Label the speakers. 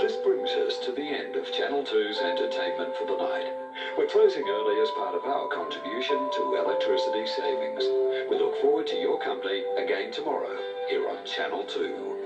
Speaker 1: This brings us to the end of Channel 2's entertainment for the night. We're closing early as part of our contribution to electricity savings. We look forward to your company again tomorrow here on Channel 2.